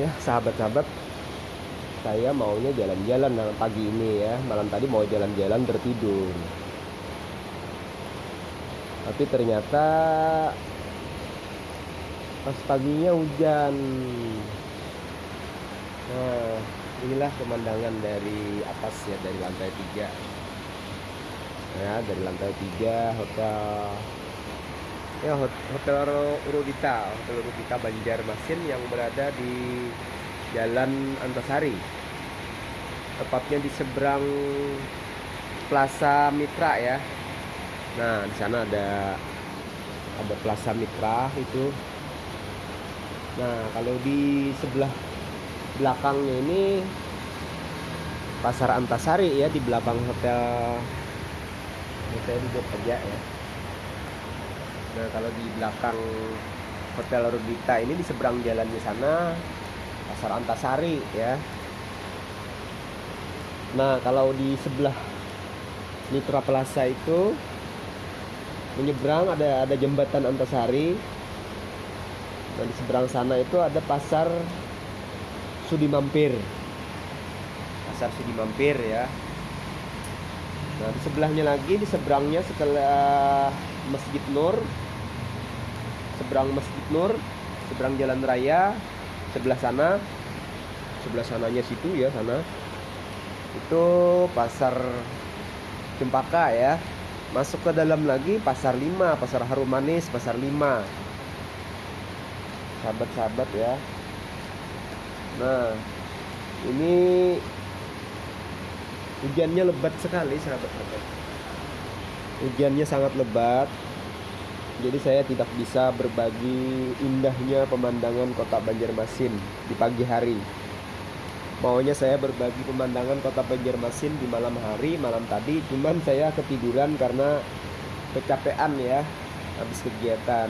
ya sahabat-sahabat saya maunya jalan-jalan malam pagi ini ya. Malam tadi mau jalan-jalan tertidur. Tapi ternyata pas paginya hujan. Nah inilah pemandangan dari atas ya dari lantai tiga. Ya dari lantai tiga hotel ya hotel Rudita hotel Rudita Banjarmasin yang berada di Jalan Antasari. Tepatnya di seberang Plaza Mitra ya. Nah di sana ada ada Plaza Mitra itu. Nah kalau di sebelah belakangnya ini pasar Antasari ya di belakang hotel saya duduk aja ya nah kalau di belakang hotel Rubita ini di seberang jalannya sana pasar Antasari ya. Nah kalau di sebelah Mitra Plaza itu menyeberang ada ada jembatan Antasari. Nah di seberang sana itu ada pasar Sudi Mampir pasar Sudi Mampir ya. Nah di sebelahnya lagi di seberangnya setelah Masjid Nur seberang Masjid Nur seberang Jalan Raya sebelah sana sebelah sananya situ ya sana. Itu pasar Cempaka ya. Masuk ke dalam lagi pasar 5 pasar Harum Manis pasar 5 sahabat-sahabat ya. Nah, ini hujannya lebat sekali, sahabat-sahabat. Hujannya sangat lebat. Jadi saya tidak bisa berbagi indahnya pemandangan kota Banjarmasin di pagi hari. Maunya saya berbagi pemandangan kota Banjarmasin di malam hari, malam tadi, cuman saya ketiduran karena kecapean ya habis kegiatan.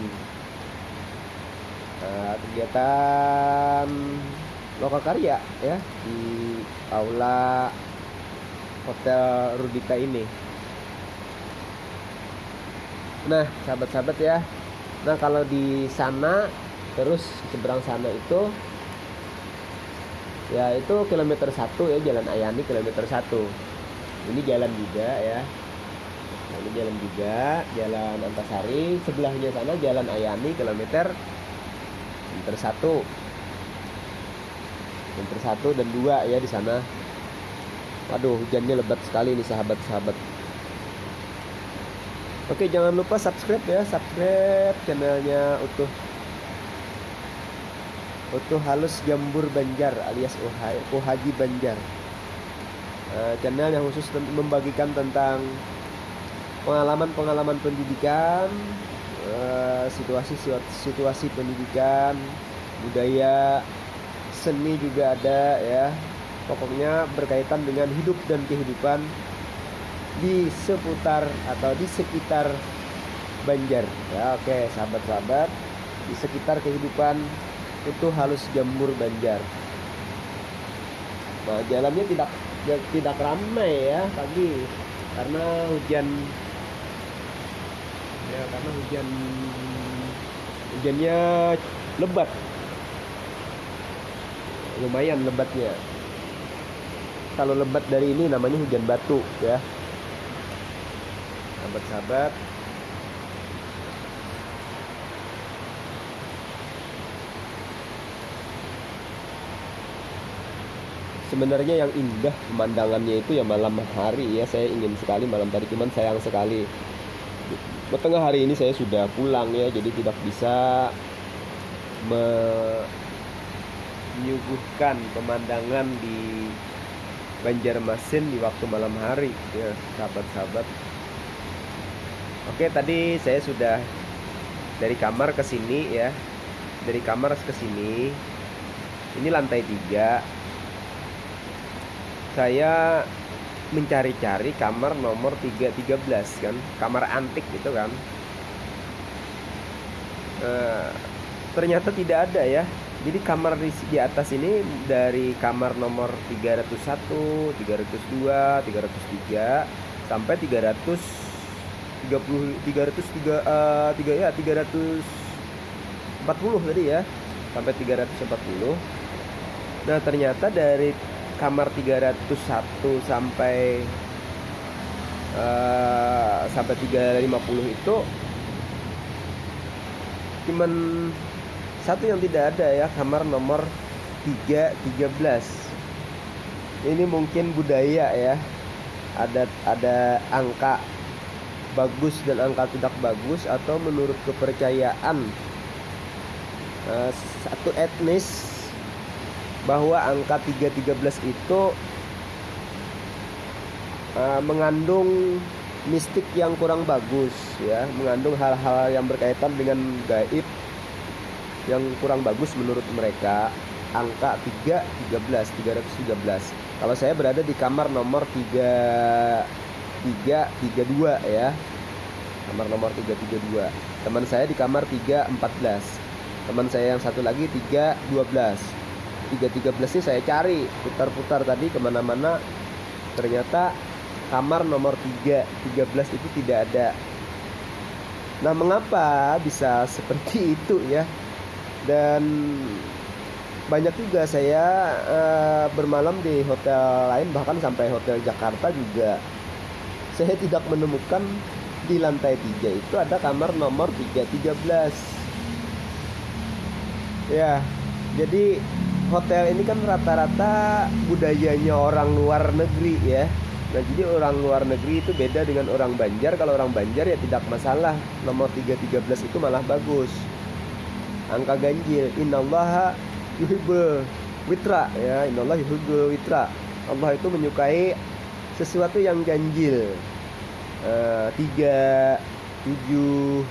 Nah, kegiatan Lokakarya ya di aula Hotel Rudita ini. Nah, sahabat-sahabat ya. Nah, kalau di sana terus seberang sana itu ya itu kilometer satu ya jalan Ayani kilometer satu. Ini jalan juga ya. Nah, ini jalan juga jalan Antasari. Sebelahnya sana jalan Ayani kilometer kilometer satu. Kilometer satu dan dua ya di sana. Waduh hujannya lebat sekali nih sahabat-sahabat Oke jangan lupa subscribe ya. Subscribe channelnya utuh. Utuh Halus Jambur Banjar alias Uhaji Banjar. Uh, channel yang khusus membagikan tentang pengalaman-pengalaman pendidikan uh, situasi situasi pendidikan budaya seni juga ada ya. Pokoknya berkaitan dengan hidup dan kehidupan di seputar atau di sekitar Banjar. Ya oke sahabat-sahabat di sekitar kehidupan itu halus jamur Banjar. Nah jalannya tidak tidak ramai ya pagi karena hujan. Ya karena hujan hujannya lebat. Lumayan lebatnya. Kalau lebat dari ini namanya hujan batu ya sahabat-sahabat. Sebenarnya yang indah pemandangannya itu ya malam hari ya. Saya ingin sekali malam tadi cuman sayang sekali. Tengah hari ini saya sudah pulang ya jadi tidak bisa menyuguhkan pemandangan di Banjarmasin di waktu malam hari ya sahabat-sahabat Oke tadi saya sudah dari kamar ke sini ya. Dari kamar ke sini. Ini lantai tiga. Saya mencari-cari kamar nomor 313 kan? Kamar antik gitu kan? E, ternyata tidak ada ya. Jadi kamar di, di atas ini dari kamar nomor 301 302 303 sampai 300 30 303 uh, 3 ya 340 tadi ya sampai 340 Nah ternyata dari kamar 301 sampai uh, sampai 350 itu cuman satu yang tidak ada ya kamar nomor 313 ini mungkin budaya ya ada ada angka bagus dan angka tidak bagus atau menurut kepercayaan uh, satu etnis bahwa angka 313 itu uh, mengandung mistik yang kurang bagus ya, mengandung hal-hal yang berkaitan dengan gaib yang kurang bagus menurut mereka. Angka 3 13 313. Kalau saya berada di kamar nomor 3 3 32 ya. Kamar nomor 332. Teman saya di kamar 314. Teman saya yang satu lagi 312 313 ini saya cari putar-putar tadi ke mana-mana ternyata kamar nomor 3 13 itu tidak ada nah mengapa bisa seperti itu ya dan banyak juga saya uh, bermalam di hotel lain bahkan sampai hotel Jakarta juga saya tidak menemukan di lantai 3 itu ada kamar nomor 313 ya jadi hotel ini kan rata-rata budayanya orang luar negeri ya. Nah jadi orang luar negeri itu beda dengan orang Banjar. Kalau orang Banjar ya tidak masalah. Nomor 313 itu malah bagus. Angka ganjil. Innallaha yuhibbul witra. Ya Innallah yuhibbul witra. Allah itu menyukai sesuatu yang ganjil Tiga Tujuh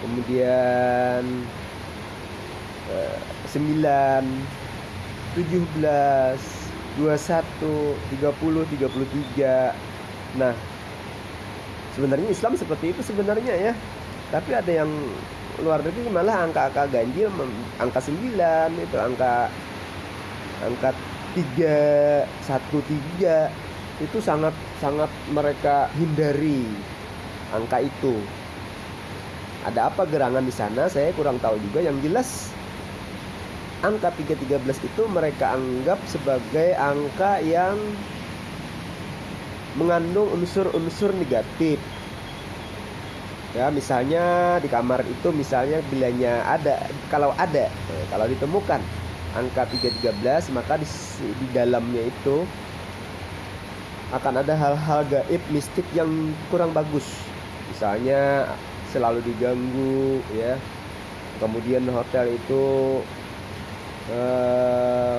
Kemudian uh, Sembilan 17 21 30 33 nah sebenarnya Islam seperti itu sebenarnya ya. Tapi ada yang luar negeri malah angka-angka ganjil angka 9 itu angka angka 3 1 3 itu sangat sangat mereka hindari angka itu. Ada apa gerangan di sana? Saya kurang tahu juga. Yang jelas angka 313 itu mereka anggap sebagai angka yang mengandung unsur-unsur negatif. Ya, misalnya di kamar itu misalnya bilanya ada kalau ada kalau ditemukan angka 313 maka di, di dalamnya itu akan ada hal-hal gaib mistik yang kurang bagus. Misalnya selalu diganggu ya. Kemudian hotel itu uh,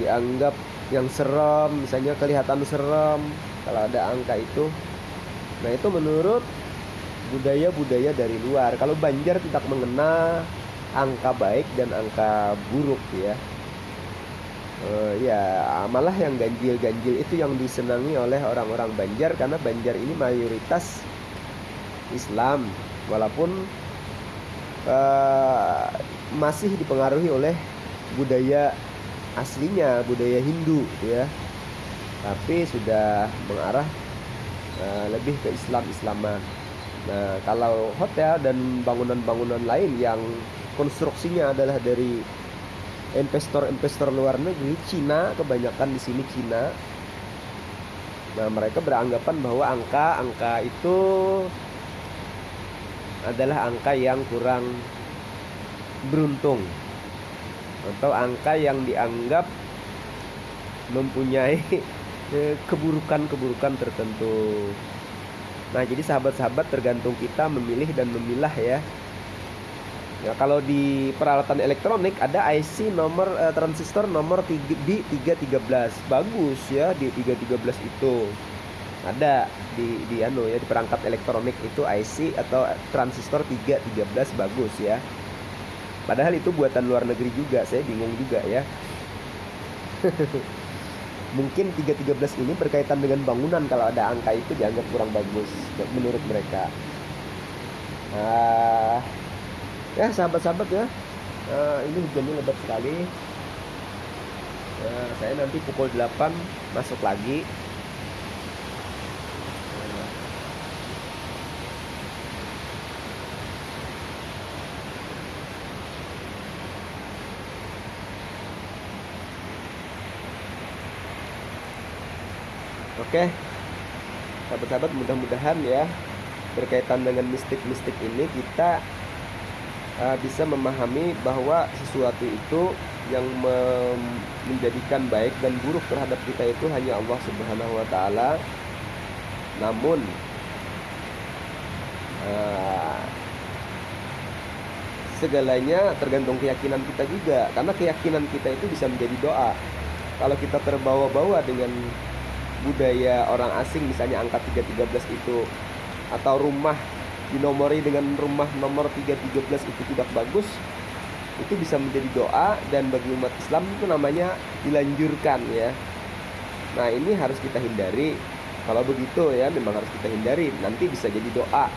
dianggap yang serem misalnya kelihatan serem kalau ada angka itu nah itu menurut budaya-budaya dari luar kalau Banjar tidak mengenal angka baik dan angka buruk ya uh, ya malah yang ganjil-ganjil itu yang disenangi oleh orang-orang Banjar karena Banjar ini mayoritas Islam. Walaupun uh, masih dipengaruhi oleh budaya aslinya budaya Hindu ya. Tapi sudah mengarah uh, lebih ke Islam Islaman. Nah kalau hotel dan bangunan-bangunan lain yang konstruksinya adalah dari investor-investor luar negeri Cina kebanyakan di sini Cina nah mereka beranggapan bahwa angka-angka itu adalah angka yang kurang beruntung atau angka yang dianggap mempunyai keburukan-keburukan tertentu. Nah, jadi sahabat-sahabat tergantung kita memilih dan memilah ya. Ya, kalau di peralatan elektronik ada IC nomor uh, transistor nomor 3, di 313. Bagus ya di 313 itu. Ada di di anu ya di perangkat elektronik itu IC atau transistor 313 bagus ya. Padahal itu buatan luar negeri juga, saya bingung juga ya. Mungkin 313 ini berkaitan dengan bangunan kalau ada angka itu dianggap kurang bagus menurut mereka. Uh, ya sahabat-sahabat ya. Uh, ini hujannya lebat sekali. Uh, saya nanti pukul 8 masuk lagi. Oke, okay. sahabat-sahabat mudah-mudahan ya berkaitan dengan mistik-mistik ini kita uh, bisa memahami bahwa sesuatu itu yang menjadikan baik dan buruk terhadap kita itu hanya Allah Subhanahu wa taala. Namun uh, segalanya tergantung keyakinan kita juga karena keyakinan kita itu bisa menjadi doa. Kalau kita terbawa-bawa dengan budaya orang asing misalnya angka 313 itu atau rumah dinomori dengan rumah nomor 313 itu tidak bagus itu bisa menjadi doa dan bagi umat Islam itu namanya dilanjurkan ya. Nah ini harus kita hindari. Kalau begitu ya memang harus kita hindari. Nanti bisa jadi doa.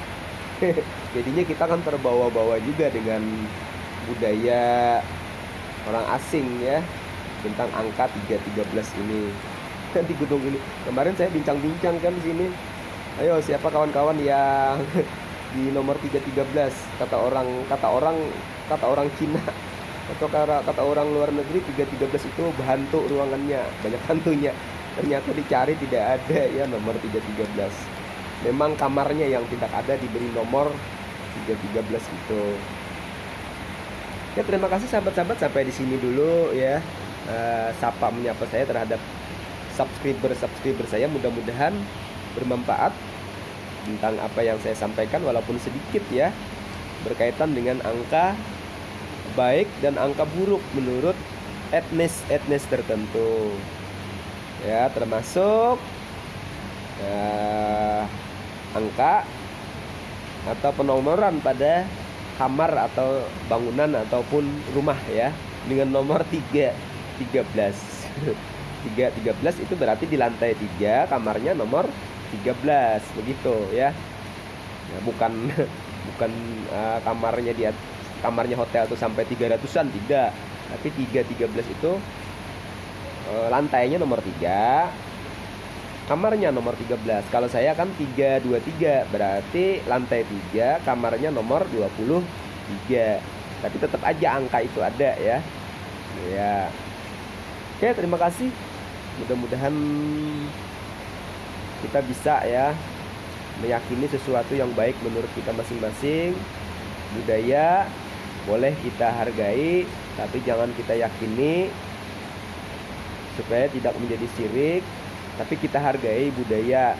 Jadinya kita kan terbawa-bawa juga dengan budaya orang asing ya tentang angka 313 ini. Di gedung ini. Kemarin saya bincang-bincang kan di sini. Ayo siapa kawan-kawan yang di nomor 313 kata orang kata orang kata orang Cina. Atau kata, kata orang luar negeri 313 itu hantu ruangannya. Banyak hantunya. Ternyata dicari tidak ada ya nomor 313 memang kamarnya yang tidak ada diberi nomor 313 itu. Ya terima kasih sahabat-sahabat. Sampai di sini dulu ya. Uh, sapa menyapa saya terhadap subscriber-subscriber saya. Mudah-mudahan bermanfaat tentang apa yang saya sampaikan walaupun sedikit ya berkaitan dengan angka baik dan angka buruk menurut etnis-etnis tertentu. Ya termasuk ya, angka atau penomoran pada kamar atau bangunan ataupun rumah ya dengan nomor 3 13 3 13 itu berarti di lantai 3 kamarnya nomor 13 begitu ya. ya bukan bukan uh, kamarnya dia kamarnya hotel itu sampai 300-an tidak. Tapi 3 13 itu uh, lantainya nomor 3 kamarnya nomor 13 kalau saya kan 323 berarti lantai 3 kamarnya nomor 23 tapi tetap aja angka itu ada ya. Ya. Oke terima kasih. Mudah-mudahan kita bisa ya meyakini sesuatu yang baik menurut kita masing-masing. Budaya boleh kita hargai tapi jangan kita yakini supaya tidak menjadi sirik tapi kita hargai budaya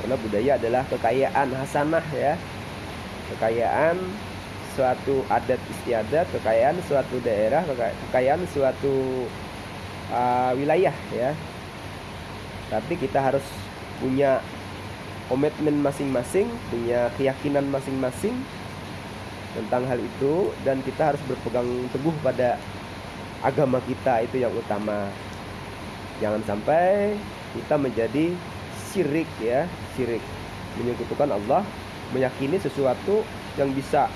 karena budaya adalah kekayaan hasanah ya. Kekayaan suatu adat istiadat kekayaan suatu daerah kekayaan suatu uh, wilayah ya tapi kita harus punya komitmen masing-masing punya keyakinan masing-masing tentang hal itu dan kita harus berpegang teguh pada agama kita itu yang utama. Jangan sampai kita menjadi syirik ya syirik. Menyekutukan Allah meyakini sesuatu yang bisa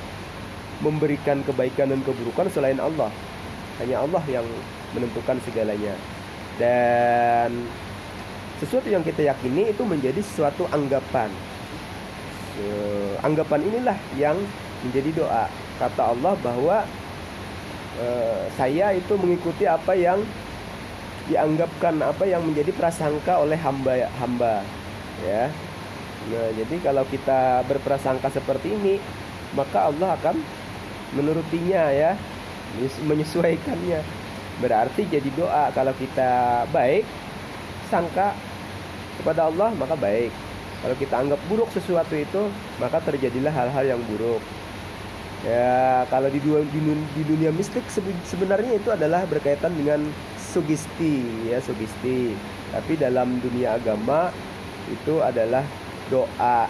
memberikan kebaikan dan keburukan selain Allah. Hanya Allah yang menentukan segalanya. Dan sesuatu yang kita yakini itu menjadi sesuatu anggapan. Anggapan inilah yang menjadi doa. Kata Allah bahwa e, saya itu mengikuti apa yang dianggapkan apa yang menjadi prasangka oleh hamba hamba ya. Nah jadi kalau kita berprasangka seperti ini maka Allah akan menurutinya ya. Menyesuaikannya. Berarti jadi doa kalau kita baik sangka kepada Allah maka baik. Kalau kita anggap buruk sesuatu itu maka terjadilah hal-hal yang buruk. Ya kalau di, dua, di, dunia mistik sebenarnya itu adalah berkaitan dengan sugesti ya sugesti. Tapi dalam dunia agama itu adalah doa.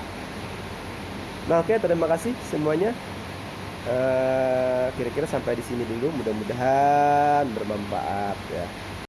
Nah oke terima kasih semuanya. Eh, kira-kira sampai di sini dulu. Mudah-mudahan bermanfaat ya